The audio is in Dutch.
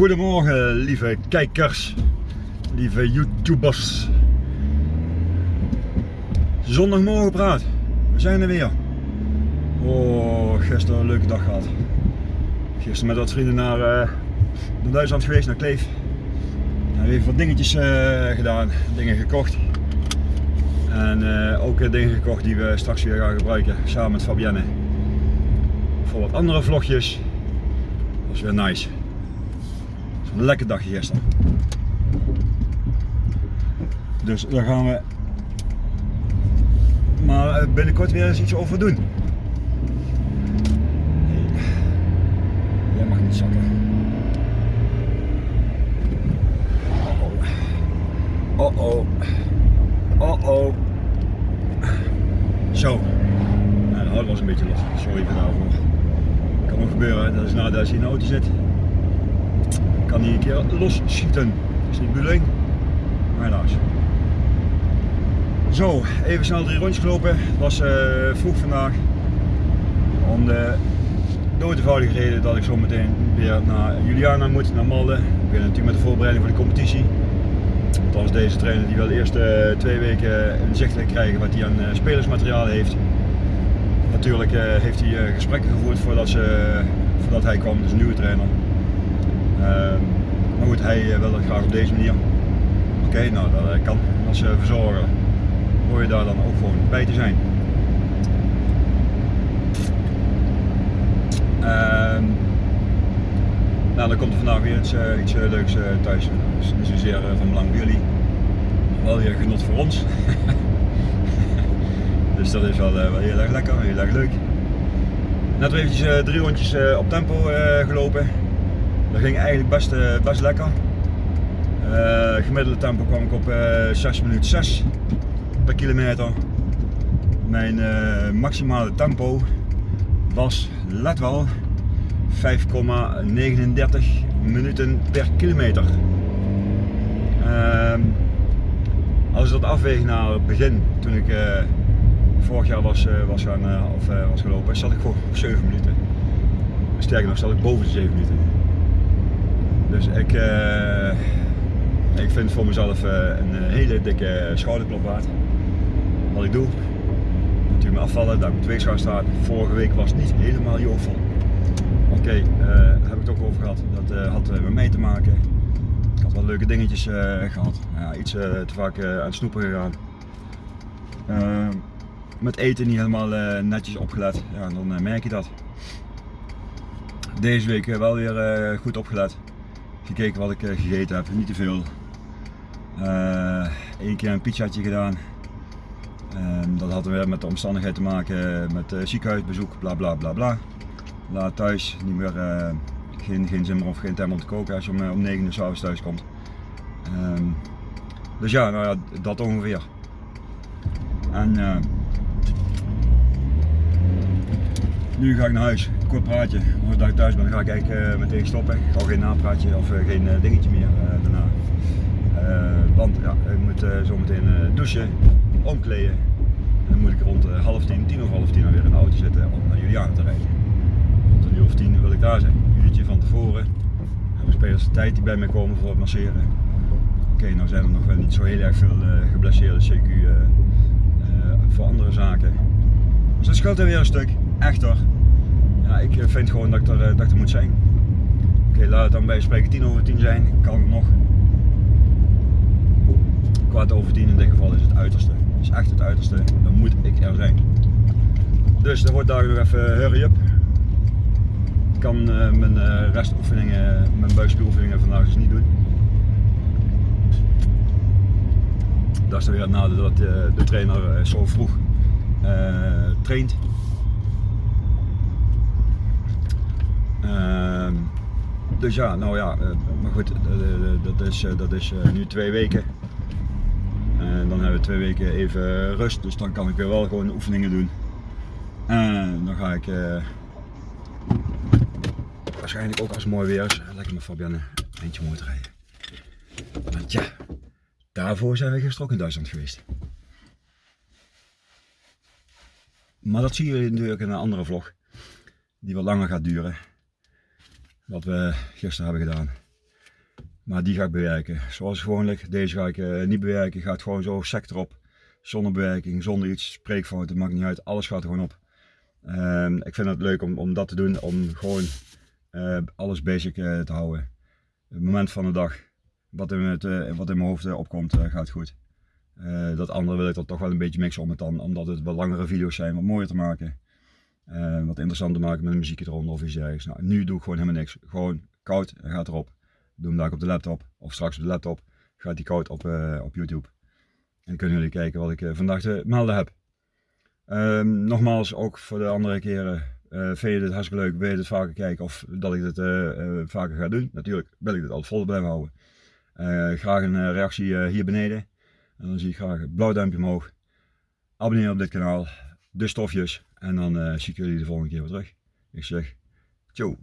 Goedemorgen lieve kijkers, lieve YouTubers. Zondagmorgen praat, we zijn er weer. Oh, gisteren een leuke dag gehad. Gisteren met wat vrienden naar, uh, Duitsland geweest, naar Kleef. We hebben even wat dingetjes uh, gedaan, dingen gekocht. En uh, ook dingen gekocht die we straks weer gaan gebruiken, samen met Fabienne. Voor wat andere vlogjes. Dat was weer nice. Een lekker dagje gisteren. Dus daar gaan we maar binnenkort weer eens iets over doen. Nee. Jij mag niet zakken. Oh oh. Oh oh. Zo. Nou, hout was een beetje los. Sorry voor daarvoor. Kan nog gebeuren, dat is nadat je in de auto zit kan hij een keer los schieten. Dat is niet bedoeling, maar helaas. Zo, even snel drie rondjes gelopen. Het was uh, vroeg vandaag. Om de doodeenvoudige reden dat ik zo meteen weer naar Juliana moet, naar Malden. Ik ben natuurlijk met de voorbereiding voor de competitie. Althans deze trainer die wel eerst uh, twee weken inzichtelijk krijgen wat hij aan uh, spelersmateriaal heeft. Natuurlijk heeft hij gesprekken gevoerd voordat, ze, voordat hij kwam, dus een nieuwe trainer. Ehm, maar goed, hij eh, wil het graag op deze manier. Oké, nou dat eh, kan. Als verzorger hoor je daar dan ook gewoon bij te zijn. Uh, nou, dan komt er vandaag weer iets, uh, iets leuks thuis. Dus niet zozeer van belang voor jullie, wel weer genot voor ons. dus dat is wel, heel erg lekker, heel erg leuk. Net eventjes drie rondjes op tempo gelopen. Dat ging eigenlijk best, eh, lekker. Uh, gemiddelde tempo kwam ik op uh, eh, 6 minuten 6 per kilometer. Mijn maximale tempo was, let wel, 5,39 minuten per kilometer. Uh, als ik dat afweeg naar het begin, toen ik vorig jaar was, was, gaan, of, was gelopen, zat ik gewoon op 7 minuten. Sterker nog, zat ik boven de 7 minuten. Dus ik, uh, ik vind voor mezelf uh, een eh, hele dikke schouderklop waard. Wat ik doe. Natuurlijk me afvallen, dat ik op weegschaal staat. Vorige week was niet helemaal jovel. Oké, okay, heb ik het ook over gehad. Dat had met mij te maken. Ik had wel leuke dingetjes gehad. Ja, iets te vaak aan het snoepen gegaan. met eten niet helemaal netjes opgelet. Ja, dan merk je dat. Deze week wel weer goed opgelet gekeken wat ik eh, gegeten heb, niet te veel. Eén eh, keer een pizzaatje gedaan. Ehm, dat had weer met de omstandigheid te maken met uh, ziekenhuisbezoek, bla bla bla bla. Laat thuis, niet meer, geen, geen zin meer of geen tijd om te koken als je om, om 9 uur s'avonds thuis komt. Ehm, dus ja, nou ja, dat ongeveer. En nu ga ik naar huis kort praatje. Als ik thuis ben, ga ik eigenlijk uh, meteen stoppen. Ik ga geen napraatje of uh, geen uh, dingetje meer daarna. want ja, ik moet zo meteen douchen, omkleden. En dan moet ik rond half tien, tien of half tien weer in de auto zitten om naar Juliana te rijden. Rond een uur of tien wil ik daar zijn. Een uurtje van tevoren. Hebben spelers de tijd die bij mij komen voor het masseren. Oké, nou zijn er nog wel niet zo heel erg veel geblesseerde CQ voor andere zaken. Dus dat scheelt er weer een stuk. Echt hoor. Ja, ik eh, vind gewoon dat ik er, eh, dat er moet zijn. Oké, laat het dan bij spreken 10 over 10 zijn. Kan het nog. Kwart over 10 in dit geval is het uiterste. Is echt het uiterste. Dan moet ik er zijn. Dus er wordt daar nog even hurry up. Ik kan mijn restoefeningen, mijn buikspieroefeningen vandaag dus niet doen. Dat is dan weer het nadeel dat de trainer zo vroeg traint. Dus ja, nou ja, eh, maar goed, dat is, eh, dat is eh, nu twee weken. En dan hebben we twee weken even rust, dus dan kan ik weer wel gewoon oefeningen doen. En dan ga ik waarschijnlijk ook als het mooi weer is, lekker met Fabienne een eentje mooi rijden. Want ja, daarvoor zijn we gisteren ook in Duitsland geweest. Maar dat zie je natuurlijk in een andere vlog, die wat langer gaat duren wat we gisteren hebben gedaan. Maar die ga ik bewerken. Zoals het gewoon ligt. Deze ga ik eh, niet bewerken. Gaat gewoon zo sec erop. Zonder bewerking, zonder iets, spreekfouten, maakt niet uit. Alles gaat er gewoon op. Ehm, ik vind het leuk om, om dat te doen. Om gewoon eh, alles basic eh, te houden. Het moment van de dag. Wat in, het, wat in mijn hoofd opkomt, gaat goed. Dat andere wil ik dan toch wel een beetje mixen om het dan, omdat het wat langere video's zijn, wat mooier te maken. Eh, wat interessant te maken met een muziekje eronder of iets dergelijks. Nou, nu doe ik gewoon helemaal niks. Gewoon koud en gaat erop. Doe hem daar op de laptop of straks op de laptop. Gaat die koud op, eh, op YouTube. En dan kunnen jullie kijken wat ik eh, vandaag te melden heb. Ehm, nogmaals, ook voor de andere keren. vind je dit hartstikke leuk? Wil je dit vaker kijken of dat ik eh, vaker ga doen? Natuurlijk wil ik dit altijd vol blijven houden. Graag een reactie hier beneden. En dan zie ik graag een blauw duimpje omhoog. Abonneer op dit kanaal. De stofjes. En dan eh, zie ik jullie de volgende keer weer terug. Ik zeg, ciao.